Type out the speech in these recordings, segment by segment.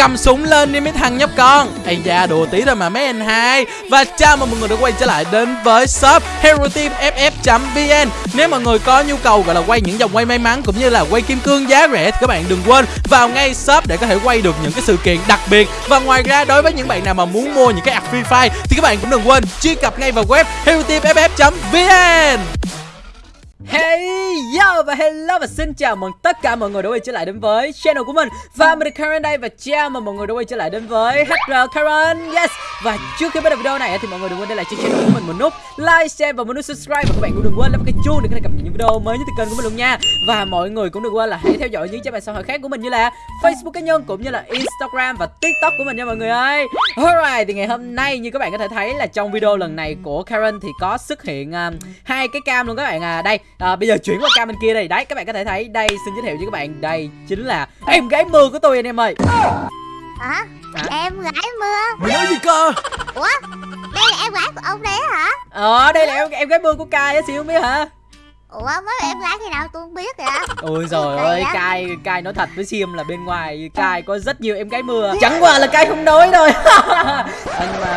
cầm súng lên đi mấy thằng nhóc con. Ây da, đùa tí thôi mà mấy anh hai. Và chào mừng mọi người đã quay trở lại đến với shop hero team ff vn nếu mọi người có nhu cầu gọi là quay những dòng quay may mắn cũng như là quay kim cương giá rẻ thì các bạn đừng quên vào ngay shop để có thể quay được những cái sự kiện đặc biệt. Và ngoài ra, đối với những bạn nào mà muốn mua những cái app free fire thì các bạn cũng đừng quên truy cập ngay vào web hero team ff vn Hey yo và hello và xin chào mừng tất cả mọi người đã quay trở lại đến với channel của mình. Và mình là Karen đây và chào mừng mọi người đã quay trở lại đến với HR Karen. Yes Và trước khi bắt đầu video này thì mọi người đừng quên để lại cho channel của mình một nút like, share và một nút subscribe. Và các bạn cũng đừng quên bấm cái chuông để có thể cập nhật những video mới nhất từ kênh của mình luôn nha. Và mọi người cũng đừng quên là hãy theo dõi những trang mạng xã hội khác của mình như là Facebook cá nhân cũng như là Instagram và TikTok của mình nha mọi người ơi. Alright thì ngày hôm nay như các bạn có thể thấy là trong video lần này của Karen thì có xuất hiện um, hai cái cam luôn các bạn. À Đây à, bây giờ chuyển qua cam bên kia đây. Đấy các bạn có thể thấy đây xin giới thiệu với các bạn đây chính là em gái mưa của tôi anh em ơi. Hả? Hả? em gái mưa? Mày nói gì cơ? Ủa đây là em gái của ông đấy hả? Ờ đây là em em gái mưa của cai á xíu không biết hả? Ủa mới em gái khi nào tôi không biết vậy ôi trời ơi cai cai nói thật với sim là bên ngoài cai có rất nhiều em gái mưa. Chẳng qua là cai không nói thôi. À, nhưng mà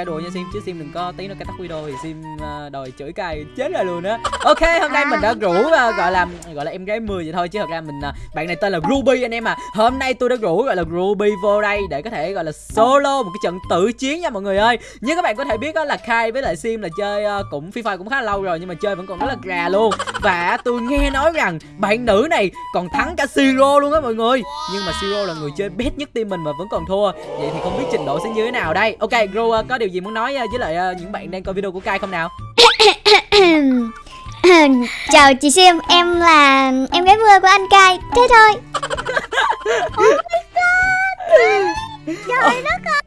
cái đùa nha sim chứ sim đừng có tí nó cái tắt video thì sim ờ, đòi chửi cai chết rồi luôn á. Ok hôm nay mình đã rủ ờ, gọi là gọi là em gái 10 vậy thôi chứ thật ra mình ờ, bạn này tên là ruby anh em à. Hôm nay tôi đã rủ gọi là ruby vô đây để có thể gọi là solo một cái trận tự chiến nha mọi người ơi. Như các bạn có thể biết đó là khai với lại sim là chơi cũng free fire cũng khá lâu rồi nhưng mà chơi vẫn còn rất là gà luôn. Và tôi nghe nói rằng bạn nữ này còn thắng cả Siro luôn á mọi người. Nhưng mà Siro là người chơi best nhất team mình mà vẫn còn thua. Vậy thì không biết trình độ sẽ như thế nào đây. Ok Gro uh, có điều gì muốn nói uh, với lại uh, những bạn đang coi video của Kai không nào chào chị sim em là em gái mưa của anh cai thế thôi trời đất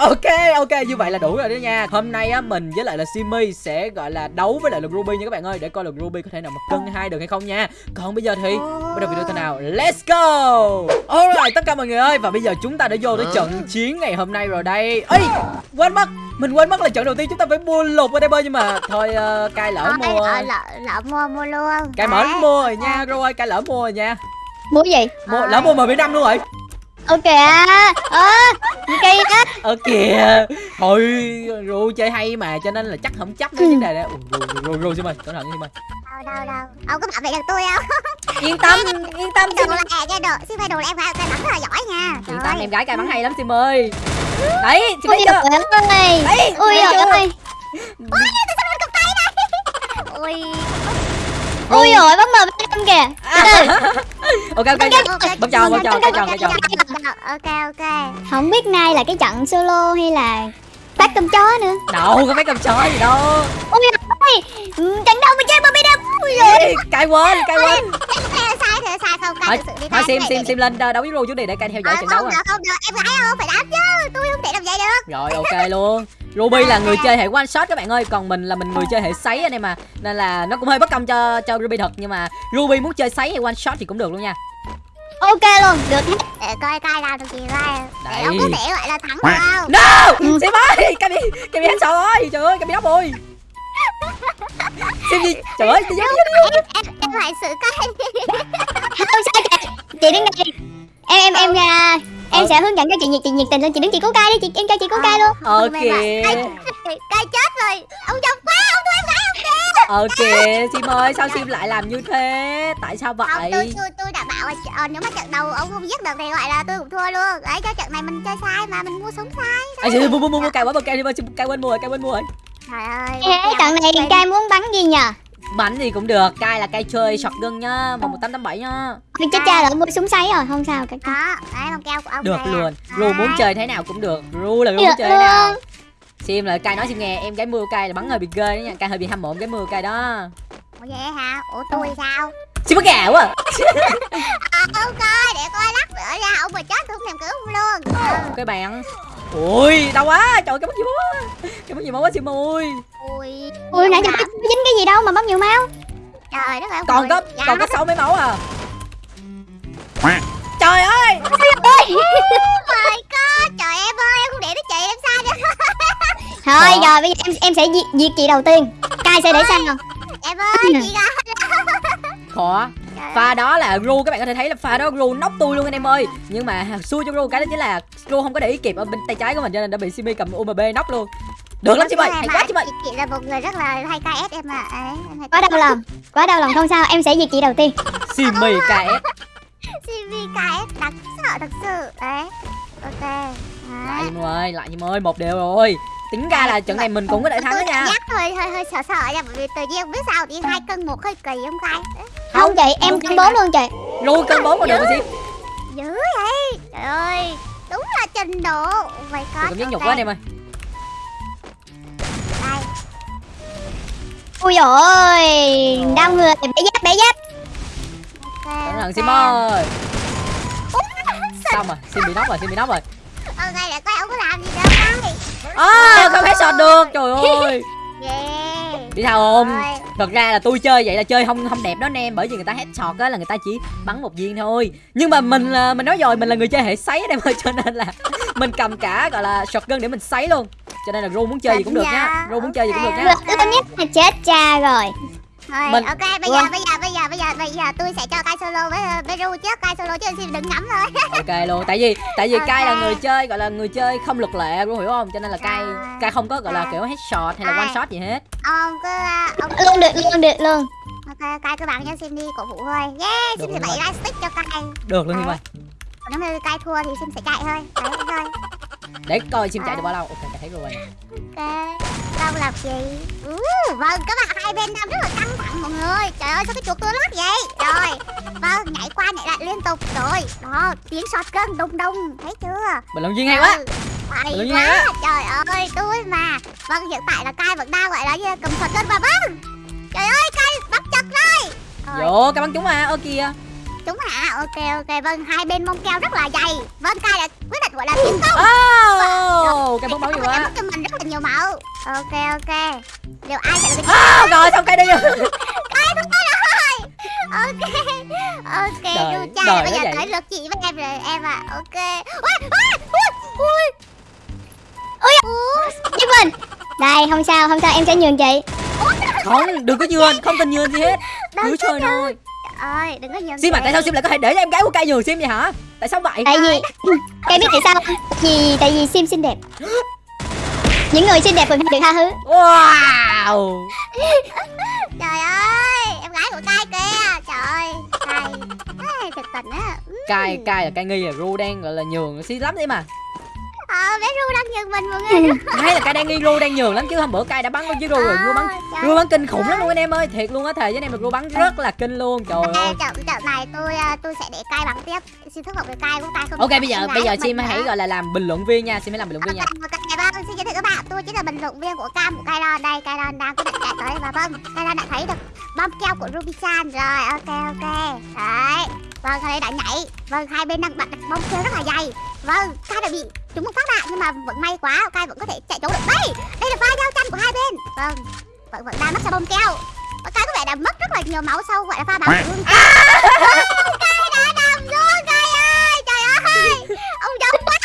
Ok ok như vậy là đủ rồi đó nha. Hôm nay á mình với lại là Simi sẽ gọi là đấu với lại là Ruby nha các bạn ơi Để coi là Ruby có thể nào mà cân hai được hay không nha. Còn bây giờ thì bắt đầu video thế nào? Let's go! Alright tất cả mọi người ơi Và bây giờ chúng ta đã vô tới trận chiến ngày hôm nay rồi đây. Ê quên mất Mình quên mất là trận đầu tiên chúng ta phải mua lục ở đây bơi Nhưng mà thôi uh, cai lỡ Ôi, mua. Ờ, lợ lợ mua mua luôn. Cai mở mua rồi nha Rồi ơi cai lỡ mua rồi nha. Mua gì? mua, Lỡ mua mà năm luôn rồi Ok à Ơ Cây á. Ờ kìa Thôi Ru chơi hay mà cho nên là chắc không chấp cái vấn đề đó. Ru Ru Ru xin mời cẩn thận xin mời. Đâu đâu đâu ông có bảo vệ được tôi không? Yên tâm yên tâm đồ là à cái đồ xin phải đồ là em gái tay bắn rất là giỏi nha. Yên tâm ơi. em gái cay bắn hay lắm Sim ơi Đấy chị Ôi thấy chưa? ơi. Đấy, Ôi thấy trời chưa? ơi. Ôi Ôi. Trời bấm mờ bên kìa. Từ Ok ok ok. Bấm chào bấm chào bấm chào bấm chào ok ok. Không biết nay là cái trận solo hay là Phát cơm chó nữa. Đâu có mấy cầm chó gì đâu. Ôi ơi. Ừ, Trận đâu mà chơi Bobby đâu Cay quên cay quên sai không cay sự đi thôi Sim Sim Sim lên đấu với Ru trước đi để cay theo dõi Ờ, trận đấu à. không được em gái không phải đánh chứ. Tôi không thể làm vậy được. Rồi ok luôn Ruby là người chơi hệ one shot các bạn ơi Còn mình là mình người chơi hệ sấy anh em mà Nên là nó cũng hơi bất công cho cho Ruby thật Nhưng mà Ruby muốn chơi sấy hay one shot thì cũng được luôn nha. Ok luôn Được hết để coi làm được gì coi. Để ông có thể gọi là thắng được không? No! Sim ơi Cái bị Cái bị hắn sợ ơi? Trời ơi cái bị đắp ơi Sim gì Trời ơi em em em phải sự cay Không sao kìa Chị đứng đây Em em em Em Ờ. sẽ hướng dẫn cho chị nhiệt chị nhiệt tình lên chị đứng chị cố cai đi chị em cho chị cố cai luôn Ờ bảo, cay cay chết rồi ông chồng quá ông tôi em kìa Ờ kìa Sim ơi sao Sim lại làm như thế Tại sao không vậy tôi tôi tôi đã bảo là ờ, nếu mà trận đầu ông không giết được thì gọi là tôi cũng thua luôn đấy cho trận này mình chơi sai mà mình mua súng sai À chị mua mua mua mua cay quá mua cay đi mua cay quên mua rồi cay quên mua rồi trời ơi trận này cai muốn bắn gì nhờ Bánh gì cũng được Cay là cay chơi shotgun nhá Một một tám tám bảy nhá Ôi chết cha rồi mua súng sấy rồi không sao cái đó đấy bằng keo của ông Được này à. luôn Ru muốn chơi thế nào cũng được Ru là Ru muốn chơi thế nào. Sim là cay nói Sim nghe Em gái mưa cay là bắn hơi bị ghê đó nha Cay hơi bị hâm mộ gái mưa cay đó. Ủa vậy hả? Ủa tôi sao? Sim bắt gà quá. À. à, ông coi để coi lắc nữa ra ông mà chết tôi không thèm cứu ông luôn. Cái bạn Ui đau quá Trời cái mất gì máu quá Cái mất gì máu quá Sim ơi ui Ui nãy giờ có dính cái gì đâu mà bấm nhiều máu? Trời đất ơi ông Còn có Dạ. còn có sáu mấy máu à? Trời ơi! Oh my god, trời em ơi, em không để đến chị em sao vậy? Thôi Đó. rồi bây giờ em em sẽ diệt, diệt chị đầu tiên. Cai sẽ để sau. Em ơi, chị Khó Trời pha đó là ru các bạn có thể thấy là pha đó ru nóc tôi luôn anh em ơi. Nhưng mà xui cho ru cái đó chính là ru không có để ý kịp ở bên tay trái của mình cho nên đã bị simi cầm umb nóc luôn được lắm chị ơi hay quá chị ơi chị, là một người rất là hay KS em ạ. Hay Quá đau lòng Quá đau lòng không sao em sẽ diệt chị đầu tiên. Simi ks CV KS đáng sợ thật sự. Đấy ok lại đấy. em ơi lại em ơi một đều rồi. Tính ra là trận này mình cũng có thể thắng đó nha. giác hơi hơi hơi sợ sợ nha bởi vì tự nhiên không biết sao thì hai cân một hơi kỳ không khai Không chị em cân bốn luôn chị. Ru cân bốn mà được rồi chị? dữ vậy? Trời ơi đúng là trình độ. My god cảm giác nhục quá anh em ơi Ui dồi ôi Đau người Bé giáp bé giáp. Ok cẩn thận ok. sim ơi. Xong rồi sim bị nóc rồi sim bị nóc rồi. Ok để coi ông có làm gì đâu đây à, không hết shot được trời ơi. Yeah biết sao không? Thật ra là tôi chơi vậy là chơi không không đẹp đó anh em bởi vì người ta headshot á là người ta chỉ bắn một viên thôi. Nhưng mà mình là mình nói rồi mình là người chơi hệ sấy anh em ơi cho nên là mình cầm cả gọi là shotgun để mình sấy luôn. Cho nên là ru muốn chơi gì cũng được nhá ru muốn chơi gì cũng được nhá Lực lớn nhất là chết cha rồi Rồi, Mình- ok bây giờ bây giờ bây giờ bây giờ bây giờ tôi sẽ cho Kai solo với với Ru trước. Kai solo chứ xin đừng ngắm thôi. Ok luôn. Tại vì tại vì Ok. cai là người chơi gọi là người chơi không luật lệ ru hiểu không? Cho nên là cai cai không có gọi là kiểu headshot hay là one shot gì hết. Ông cứ à, ông Luôn được luôn được luôn. Ok Kai cứ bạn cho Sim đi cổ vũ thôi. Yeah Sim sẽ bày light stick cho Kai. Được luôn ơi. Còn nếu mà Kai thua thì Sim sẽ chạy thôi. Đấy thôi để coi sim chạy được bao lâu. Ok cai thấy rồi. Ok đâu làm gì uh, vâng các bạn hai bên đang rất là căng thẳng mọi người. Trời ơi sao cái chuột tôi lát vậy? Rồi vâng nhảy qua nhảy lại liên tục. Rồi đó tiếng shotgun đùng đùng thấy chưa? Bình luận viên hay quá. Ừ, Tự nhiên quá, á. trời ơi, tôi mà. Vâng, hiện tại là Kai vẫn đang gọi là cầm thuật cân và vâng Trời ơi, Kai bắt chặt rồi. Vô cái bắn chúng mà ơ kìa Chúng hả? Ok, ok, vâng, hai bên mông keo rất là dày. Vâng, Kai đã quyết định gọi là tiến công. Oh cái bóng máu nhiều quá. cho mình rất là nhiều máu. Ok, ok. Liệu ai sẽ là cái à, rồi xong cái đi Kai thắng tay rồi Ok, ok, Đời- Ru cha đời Bây giờ tới lượt chị với em rồi, em ạ. Ok. Ui, ui, ui, ui. Mình Đây không sao không sao em sẽ nhường chị. Không đừng có nhường không cần nhường gì hết. Cứ chơi thôi ơi, đừng có nhường sim mà chị. tại sao sim lại có thể để cho em gái của cai nhường sim vậy hả? Tại sao vậy? Tại vì Cây biết tại sao? Vì tại vì sim xinh đẹp. Những người xinh đẹp hay được tha thứ. Wow! Trời ơi, em gái của Kai kìa. Trời ơi, Thiệt tình á. Ừ. cai cai là cai nghi là ru đang gọi là nhường xí lắm đấy mà Ờ, bé Ru đang nhường mình mọi người. Hay là cai đang nghi ru đang nhường lắm chứ hôm bữa cai đã bắn với ru rồi ru bắn ru bắn kinh khủng lắm luôn anh em ơi thiệt luôn á thề với anh em là ru bắn rất là kinh luôn trời ơi. trận trận này tôi à, tôi sẽ để Kai bắn tiếp. Xin thất vọng với Kai của Kai không ok bây giờ bây giờ sim hãy gọi là làm bình luận viên nha sim hãy làm bình luận viên nha. vâng, xin giới thiệu các bạn, tôi chính là bình luận viên của cam của Kairon Đây, Kairon đang quyết định chạy tới và vâng, Kairon đã thấy được bom keo của Ruby Chan Rồi, ok, ok. Đấy, vâng, đây đã nhảy. Vâng, hai bên đang bật bom keo rất là dày. Vâng, Kai đã bị trúng một phát đạn nhưng mà vẫn may quá, Kai vẫn có thể chạy trốn được. Đây, đây là pha giao tranh của hai bên. Vâng, vẫn vẫn đang mất sau bom keo. Và Kai có vẻ đã mất rất là nhiều máu sau gọi là pha bắn của Kai. Đã nằm xuống, Kai ơi, trời ơi. Ông giống quá.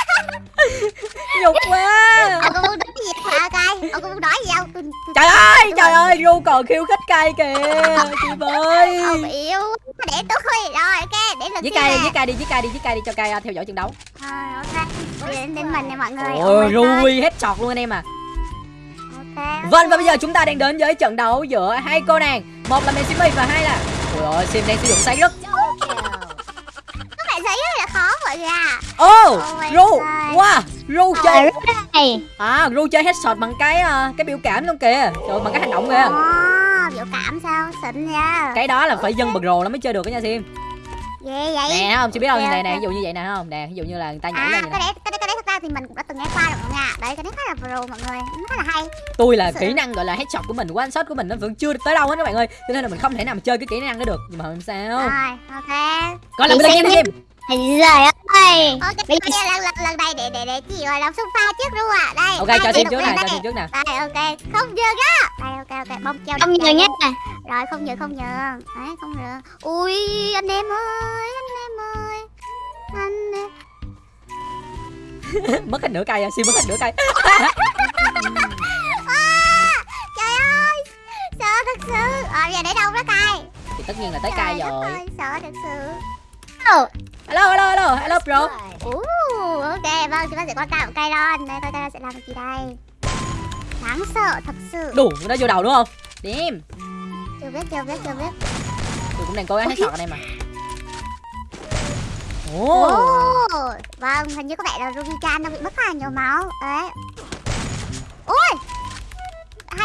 Nhục quá. Ông có muốn nói gì hả cay ông có muốn nói gì không? Trời ơi trời ơi ru còn khiêu khích cay kìa chị ơi ông yếu để tôi để lượt với cay đi với cay đi với cay đi với cay đi cho cay uh, theo dõi trận đấu. Rồi, ok đến đến mình nè mọi người. Ôi oh rui hết sọt luôn anh em à. Vâng và bây giờ chúng ta đang đến với trận đấu giữa hai cô nàng. Một là Messimi và hai là ôi ơi sim đang sử dụng say rất thấy rất là khó mọi người à ô Oh my ru wow ru chơi. này. À ru chơi headshot bằng cái uh, cái biểu cảm luôn kìa. Trời bằng cái hành động kìa. Ồ, biểu cảm sao xịn nha. Cái đó là phải dân bật rồ lắm mới chơi được đó nha sim ghê vậy. Nè không? Chị biết không? Nè nè ví dụ như vậy nè không? Nè ví dụ như là người ta nhảy à lên cái vậy đấy cái đấy cái đấy thật ra thì mình cũng đã từng nghe qua rồi mọi người ạ đấy cái đấy khá là pro mọi người. Nó khá là hay. Tôi là sự. kỹ năng gọi là headshot của mình one shot của mình nó vẫn chưa tới đâu hết các bạn ơi. Cho nên là mình không thể nào mà chơi cái kỹ năng đó được. Nhưng mà làm sao. Rồi ok. Gọi là mình lên game Trời ơi ok Bây giờ lần lần lần này để để để chị gọi là xung pha trước luôn ạ. Đây ok cho đụng trước nè cho sim trước nè đây ok. Không nhường á. Đây ok ok. Bông keo Không nhường nhé rồi không nhường không nhường đấy không nhường ui anh em ơi anh em ơi. Anh em. Mất hết nửa cây à sim mất hết nửa cây. À, trời ơi. Sợ thật sự. Rồi bây giờ để đâu đó cay? Thì tất nhiên là tới đất rồi. ơi, sợ thật sự. Ồ, hello hello hello. Hello bro. Ủa, ok vâng chúng ta sẽ qua cam cây ron đây coi ta sẽ làm gì đây? Đáng sợ thật sự. Đủ nó vô đầu đúng không? Điểm chưa biết chưa biết chưa biết. Tôi cũng đang cố gắng hết sọt anh em mà. Ồ. Ồ, vâng hình như có vẻ là Ruby Chan đang bị mất khá nhiều máu. Đấy. Ôi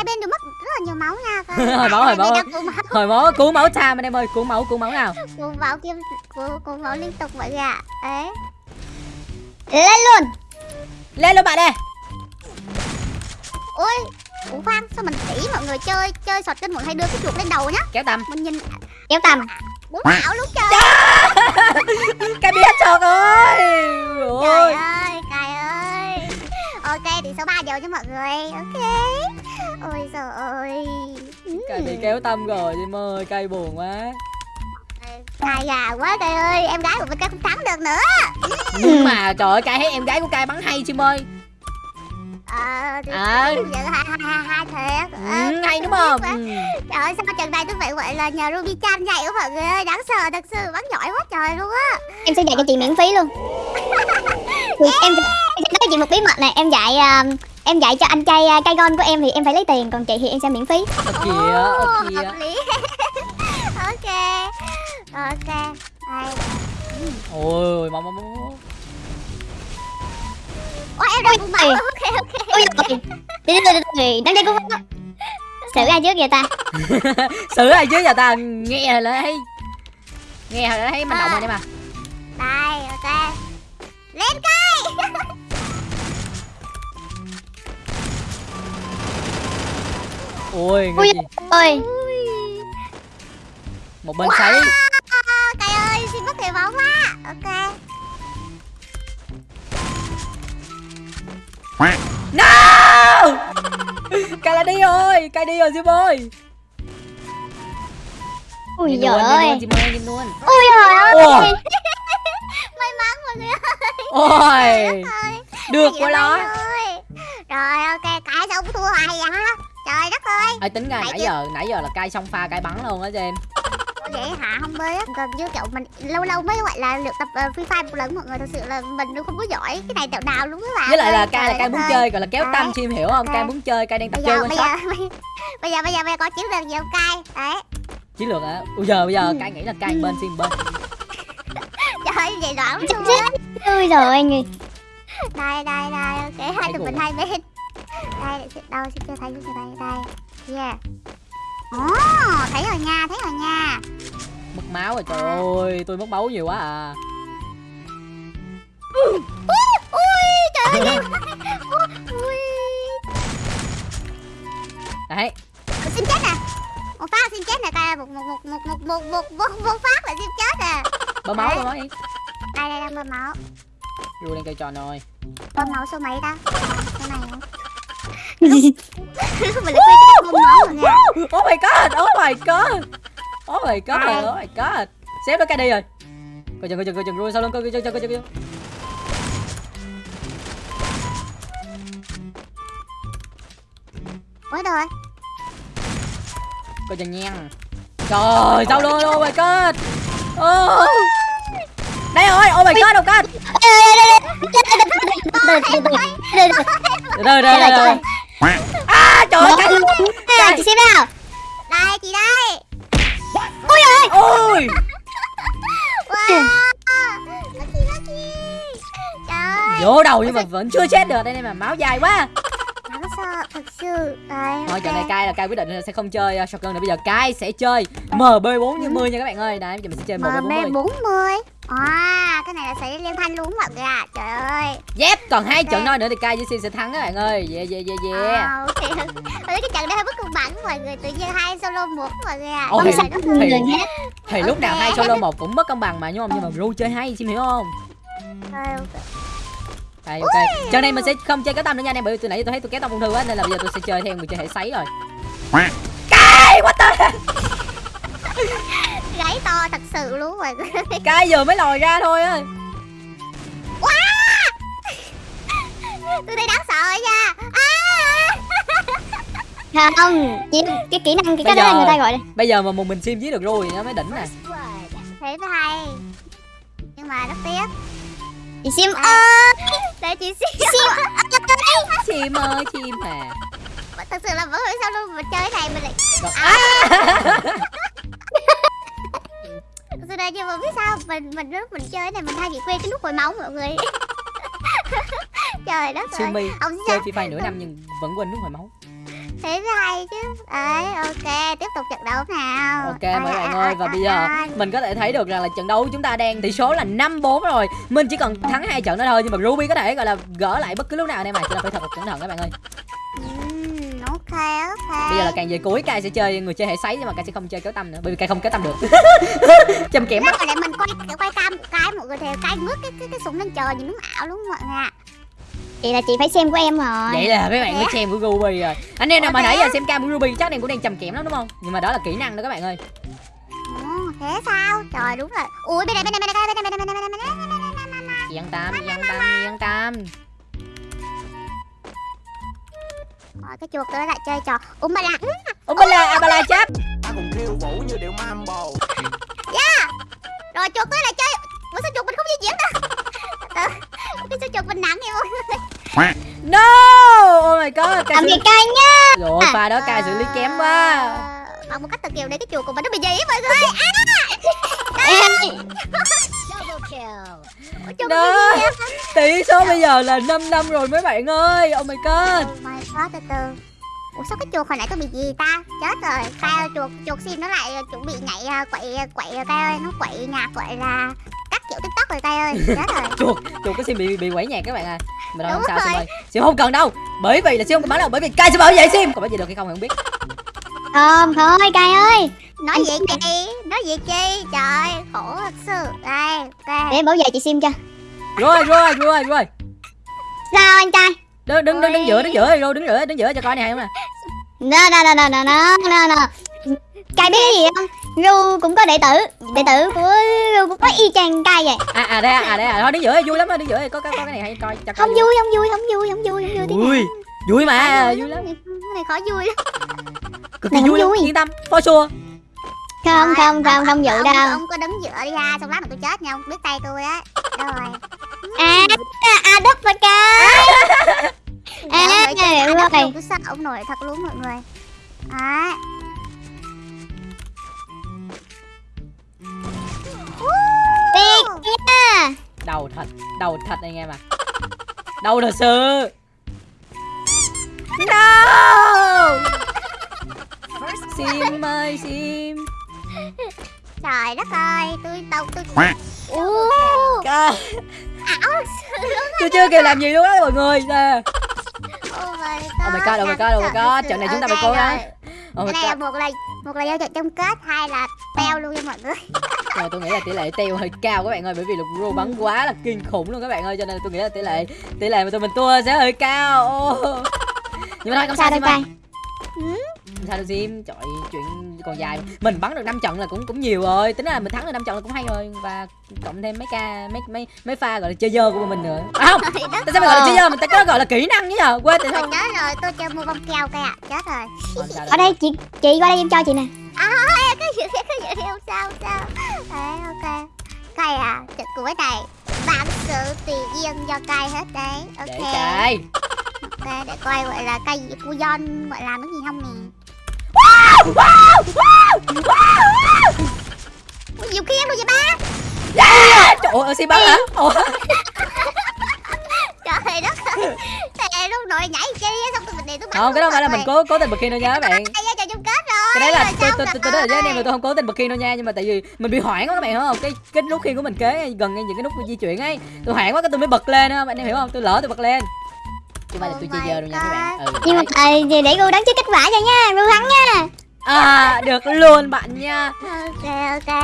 hai bên đều mất rất là nhiều máu nha Hồi máu, hồi máu. hồi máu cứu máu time anh em ơi cứu máu cứu máu nào. Cứu máu kim cứu, cứu máu liên tục mọi người ạ. Đấy. Lên luôn. Lên luôn bạn ơi. Ôi ủa khoan sao mình chỉ mọi người chơi chơi sọt kênh mọi hay đưa cái chuột lên đầu nhá. Kéo tầm. Mình nhìn. Kéo tầm. Bốn ảo luôn trời. Cái biết ôi ơi, trời ơi Ok, thì số 3 đều cho mọi người. Ok. Ôi trời ơi. Ừ. cây bị kéo tâm rồi em ơi cây buồn quá. Cay gà quá trời ơi Em gái của mình không thắng được nữa. Nhưng mà trời ơi cây thấy em gái của cây bắn hay chim ơi. Ờ, thì À. hai hai hai thiệt Ờ, ừ, hay đúng không? Quá. ừ. Trời ơi, sao trận này tôi phải gọi là nhờ Ruby Chan dạy của mọi người ơi. Đáng sợ thật sự, bắn giỏi quá trời luôn á. Em sẽ dạy cho chị miễn phí luôn. Em, sẽ- chị một bí mật này? Em dạy à, em dạy cho anh trai à, cây gon của em thì em phải lấy tiền Còn chị thì em sẽ miễn phí. Kìa hợp lý. Ok Ok Đây. Ôi mau mau mau Ôi em đang máu Ôi. Ok ok. Ôi trời Đi đi đi đi Đang đây cũng Xử ai trước vậy ta? Xử ai chứ giờ ta? Nghe là thấy nghe là thấy manh động rồi em à Đây ok. Lên cây Ui người gì? ơi Ui. một bên sấy À, Cây ơi xin mất thể máu quá. Ok. No! Cây là đi rồi cây đi rồi chim ơi. Ui giời ơi. chim ơi nhìn luôn. Ui giời ơi. Ủa? May mắn mọi người ôi. Ơi. Được Chị quá đó. Rồi ok cái sao cũng thua hoài vậy Trời đất ơi. Ê, tính ra Nãy nãy chứ. giờ nãy giờ là cay xong pha cay bắn luôn á cho em vậy hả? Không biết gần như kiểu mình lâu lâu mới gọi là luyện tập uh, free fire một lần mọi người thật sự là mình cũng không có giỏi. Cái này tẹo nào luôn các bạn với lại là ơi. cay là cay muốn ơi. chơi gọi là kéo tâm chim hiểu không? Cay muốn chơi cay đang tập chơi quan bây sát giờ bây giờ bây giờ bây giờ có chiến lược gì không cay. Đấy. Chiến lược hả? Bây giờ bây giờ Ừ. cay nghĩ là cay bên chim bên. Trời ơi vậy đoạn luôn Ui giời ơi. Người đây đây đây ok hai tụi mình hai bên đây đâu xin chưa thấy chưa đây đây yeah Ồ, thấy rồi nha, thấy rồi nha. Mất máu rồi trời ơi tôi mất máu nhiều quá à. Ui, trời ơi Ui đấy. Xin chết nè Một phát xin chết nè, cay một một một một một một một một một phát là xin chết nè bơm máu bơm máu đi. Đây đây đang bơm máu. Ru đang cây tròn rồi. Bơm máu số mấy ta? Số này hả? Mình lại quên cái bơm máu rồi nha oh my god oh my god oh my god oh my god xếp nó cây đi rồi coi chừng coi chừng coi chừng ru sau lưng coi chừng coi chừng coi chừng Ủa rồi coi chừng nha trời sau lưng oh my god oh đây rồi oh my god oh my god Từ từ từ từ từ từ đây đây Đây đây là đây à trời ơi cây Nè, chị xem nào. Đây chị đây. Ui ơi. Ôi. Wow. Lucky lucky. Trời vô đầu nhưng mà vẫn chưa chết được đây này mà máu dài quá sợ thật sự Đây thôi trận này cay là cay quyết định sẽ không chơi uh, shotgun nữa bây giờ cay sẽ chơi mb 450 nha các bạn ơi đấy bây giờ mình sẽ chơi mb 450 MB40 À cái này là sẽ liên thanh luôn mọi người ạ Trời ơi Yep, còn hai Ok. trận thôi nữa thì Kai với Sim sẽ thắng các bạn ơi. Yeah yeah yeah yeah. À, thấy cái trận này hơi bất công bằng mọi người Tự nhiên hai solo một mọi người Ồ, Trời thì- thì- Thì lúc nào hai solo một cũng mất công bằng mà đúng không? Nhưng mà Ru chơi hay, Sim hiểu không? Trời ơi. Đây ok. Trận này mình sẽ không chơi kéo tâm nữa nha anh em bởi vì từ nãy tôi thấy tôi kéo tâm ung thư quá nên là bây giờ tôi sẽ chơi theo người chơi hệ sấy rồi. Kai, what the Gáy to thật sự luôn người Kai vừa mới lòi ra thôi á. Tôi thấy đáng sợ nha à. không chị cái kỹ năng cái Bây cái đó là giờ- người ta gọi là bây giờ mà một mình sim giết được rồi nó mới đỉnh nè thế mới hay nhưng mà rất tiếc chị sim À. ơi để chị xin sim ơi chim à thật sự là vẫn hiểu sao luôn mình chơi cái này mình lại Rồi. thật sự là nhưng mà biết sao mình mình lúc mình chơi cái này mình hay bị quên cái nút hồi máu mọi người. Trời đất ơi. Ông chơi free fire nửa năm nhưng vẫn quên nút hồi máu thế mới hay chứ. Ấy ok tiếp tục trận đấu nào. Ok Ôi, mấy bạn à, ơi à, và à, bây giờ à. mình có thể thấy được rằng là trận đấu chúng ta đang tỷ số là 5-4 rồi. Mình chỉ cần thắng hai trận nữa thôi nhưng mà Ruby có thể gọi là gỡ lại bất cứ lúc nào anh em à cho nên phải thật là cẩn thận các bạn ơi. Ok ok. Bây giờ là càng về cuối Kai sẽ chơi người chơi hệ sấy nhưng mà Kai sẽ không chơi kéo tâm nữa bởi vì Kai không kéo tâm được. Châm kẽm rồi lại mình quay quay cam một cái mọi người thì cái ngước cái cái, cái súng lên trời nhìn nó ảo luôn mọi người ạ Vậy là chị phải xem của em rồi Vậy là mấy bạn phải xem của Ruby rồi Anh em nào mà nãy giờ xem cam của Ruby chắc em cũng đang trầm kẹm lắm đúng không Nhưng mà đó là kỹ năng đó các bạn ơi Ồ, thế sao? Trời đúng rồi Ui bên này bên này bên này bên này bên này bên này bên này Yên tâm, yên tâm, yên tâm Rồi cái chuột tới lại chơi trò Umbala Umbala, Abala chép Ta cùng khiêu vũ như điệu mambo Yeah Rồi chuột tới lại chơi ủa sao chuột mình không di chuyển Từ từ, cái sao chuột mình nặng vậy mọi người? No! Oh my god Kai xử... biệt cay nhá Rồi pha đó Kai xử lý kém quá. Ờ, bằng một cách thật kiều để cái chuột của mình nó bị gì á mọi người. Em- Đó. gì á Tỷ số bây giờ là 5 năm rồi mấy bạn ơi. Oh my god. Oh my god từ từ. Ủa sao cái chuột hồi nãy tôi bị gì ta? Chết rồi Tao chuột chuột sim nó lại ờ, chuẩn bị nhảy ờ, quậy quậy tay ơi Nó quậy nhạc gọi là kiểu tiktok rồi tay ơi Chết rồi Chuột Chuột có xin bị bị quẩy nhạc các bạn à. Mà đâu không sao Sim ơi Sim không cần đâu. Bởi vì là Sim không cần bắn đâu Bởi vì Kai sẽ bảo vệ Sim. Còn bảo vệ được hay không thì không biết. Không thôi cay ơi. Nói gì chi Nói gì chi Trời khổ thật sự. Đây ok để em bảo vệ chị sim cho. Rồi rồi rồi rồi. Sao anh trai Đứng đứng đứng đứng giữa đứng giữa rồi đứng giữa đứng giữa cho coi này hay không nè. No no no no no no no cay biết cái gì không? Ru cũng có đệ tử. Đệ tử của ru cũng có y chang cay vậy. À à đây à, à đây à. Thôi đứng giữa vui lắm đó đứng giữa. Có có có cái này hay coi cho coi không vui không vui không vui không vui không vui. Vui. Vui mà vui lắm. Cái này khó vui lắm. Cực kỳ không vui vui. Yên tâm. For sure. Không không không không vụ đâu. Ông có đứng giữa đi ha Xong lát mà tôi chết nha Ông biết tay tôi á. Rồi? À à đất và à Dạ, rồi rồi rồi tôi sợ ông nổi thật luôn mọi người. Đấy nha Đầu thật Đầu thật anh em à Đầu thật sự. No! Sim ơi Sim Trời đất ơi Tôi đâu tôi Ủa, Ca- ảo Tôi chưa kịp làm gì luôn á mọi người. Nè Oh my god Oh my god, oh my god, oh my god, trận này chúng ta phải cố gắng. Oh my Cái này god. một là một là giao trận chung kết hai là teo luôn nha mọi người. Mà tôi nghĩ là tỷ lệ tiêu hơi cao các bạn ơi Bởi vì lục rô bắn quá là kinh khủng luôn các bạn ơi Cho nên tôi nghĩ là tỷ lệ tỷ lệ mà tụi mình thua sẽ hơi cao. Nhưng mà thôi không sao sao đâu Không sao đâu Sim Trời chuyện còn dài. Mình bắn được 5 trận là cũng cũng nhiều rồi. Tính ra mình thắng được 5 trận là cũng hay rồi. Và cộng thêm mấy ca mấy mấy mấy pha gọi là chơi dơ của mình nữa. À không. Tại sao mình gọi là chơi dơ mình ta có gọi là kỹ năng chứ nhờ Quên tại sao? chết rồi. Tôi chơi mua bông keo kìa. Chết rồi. Ở đây chị chị qua đây em cho chị nè. À cái gì cái gì không sao không sao. Đấy ok. Cay à? Trận cuối này vạn sự tùy duyên do cay hết đấy. Để ok cài ok để coi gọi là cây cu don gọi làm cái gì không nè nhiều khi em luôn vậy ba. Trời ơi Sim bắn hả? Ủa? Trời đất ơi. Thề lúc nội nhảy chi á xong tôi mình đi tôi bắn Không cái đó luôn phải là mình cố cố tình bật đâu nha các bạn. cái đấy là tôi tôi tôi nói với anh em là tôi không cố tình bật khiên đâu nha nhưng mà tại vì mình bị hoảng quá các bạn hiểu không? Cái cái nút khiên của mình kế gần ngay những cái nút di chuyển ấy tôi hoảng quá cái tôi mới bật lên á anh em hiểu không? Tôi lỡ tôi bật lên chứ phải là tôi Oh chơi giờ đâu nha các bạn ừ, nhưng mà đấy. à, để ru đánh trước kết quả cho nha ru thắng nha à được luôn bạn nha ok ok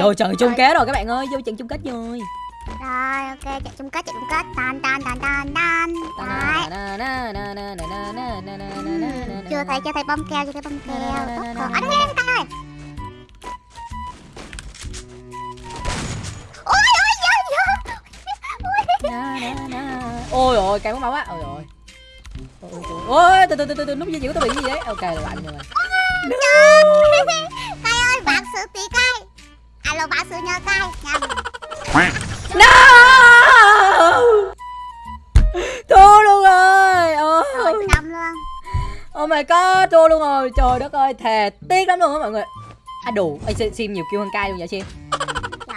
vô trận chung kết rồi các bạn ơi vô trận chung kết rồi rồi ok chạy chung kết chạy chung kết tan tan tan tan tan chưa thấy chưa thấy bom keo chưa thấy bom keo rồi à đây đây đây đây ôi ôi ôi ôi ôi cái máu máu á ôi ôi ôi từ từ từ từ từ nút di chuyển tôi bị cái gì đấy? Ok là lạnh rồi. Cay ơi bạn sự tí cay Alo bạn sự nhờ cay Nhầm no! Thua luôn rồi. Rồi oh, xong luôn. Oh my god thua luôn rồi. Trời đất ơi thề tiếc lắm luôn á mọi người. À đủ. Sim, sim nhiều kêu hơn cay luôn vậy Trời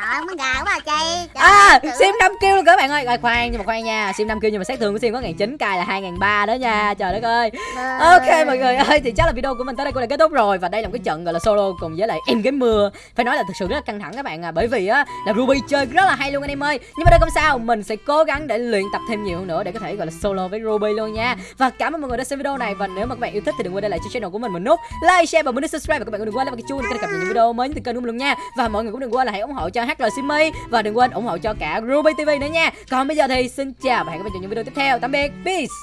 ơi muốn gà quá à Chi. Trời à sim 5 kêu luôn các bạn ơi. Rồi khoan nhưng mà khoan nha. Sim 5 kêu nhưng mà sát thương của sim có ngàn chín cay là hai ngàn ba đó nha. Trời đất ơi. Vâng. Ok mọi người ơi thì chắc là video của mình tới đây cũng đã kết thúc rồi. Và đây là một cái trận gọi là solo cùng với lại em game mưa. Phải nói là thực sự rất là căng thẳng các bạn à bởi vì á là Ruby chơi rất là hay luôn anh em ơi. Nhưng mà đây không sao mình sẽ cố gắng để luyện tập thêm nhiều hơn nữa để có thể gọi là solo với Ruby luôn nha. Và cảm ơn mọi người đã xem video này. Và nếu mà các bạn yêu thích thì đừng quên để lại cho channel của mình một nút like share và muốn subscribe. Và các bạn cũng đừng quên like và cái chuông để cập nhật những video mới từ kênh của mình luôn nha. Và mọi người cũng đừng quên là hãy ủng hộ cho HL Simi. Và đừng quên ủng hộ cho cả Ruby TV nữa nha. Còn bây giờ thì xin chào và hẹn gặp lại trong những video tiếp theo. Tạm biệt. Peace.